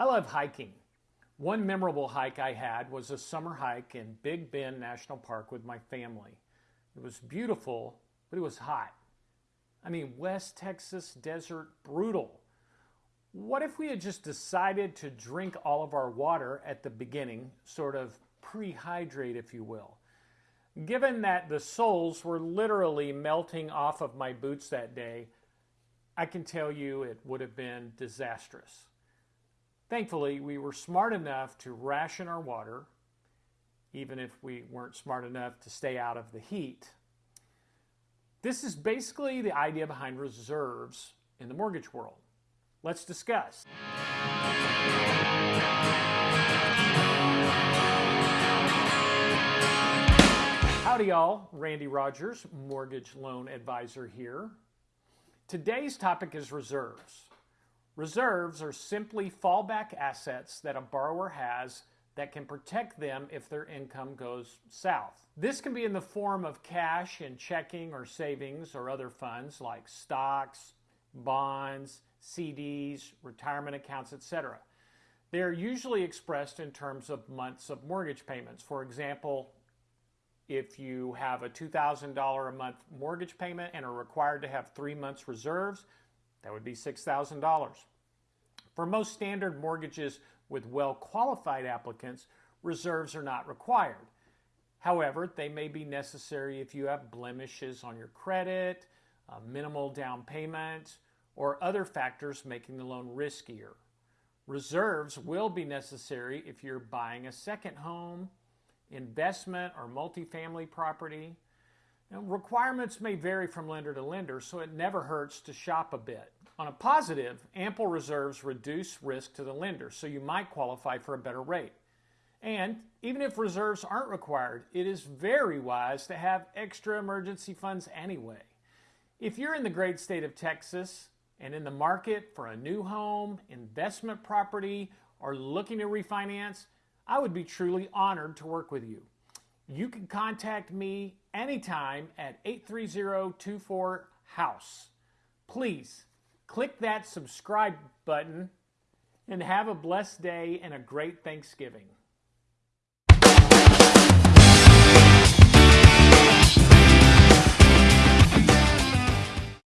I love hiking. One memorable hike I had was a summer hike in Big Bend National Park with my family. It was beautiful, but it was hot. I mean, West Texas desert, brutal. What if we had just decided to drink all of our water at the beginning, sort of pre-hydrate, if you will? Given that the soles were literally melting off of my boots that day, I can tell you it would have been disastrous. Thankfully, we were smart enough to ration our water, even if we weren't smart enough to stay out of the heat. This is basically the idea behind reserves in the mortgage world. Let's discuss. Howdy, y'all. Randy Rogers, mortgage loan advisor here. Today's topic is reserves. Reserves are simply fallback assets that a borrower has that can protect them if their income goes south. This can be in the form of cash in checking or savings or other funds like stocks, bonds, CDs, retirement accounts, etc. They are usually expressed in terms of months of mortgage payments. For example, if you have a $2,000 a month mortgage payment and are required to have three months reserves, that would be $6,000. For most standard mortgages with well qualified applicants, reserves are not required. However, they may be necessary if you have blemishes on your credit, minimal down payment, or other factors making the loan riskier. Reserves will be necessary if you're buying a second home, investment, or multifamily property. Now, requirements may vary from lender to lender, so it never hurts to shop a bit. On a positive, ample reserves reduce risk to the lender, so you might qualify for a better rate. And even if reserves aren't required, it is very wise to have extra emergency funds anyway. If you're in the great state of Texas and in the market for a new home, investment property, or looking to refinance, I would be truly honored to work with you. You can contact me anytime at 830 24 House. Please click that subscribe button and have a blessed day and a great Thanksgiving.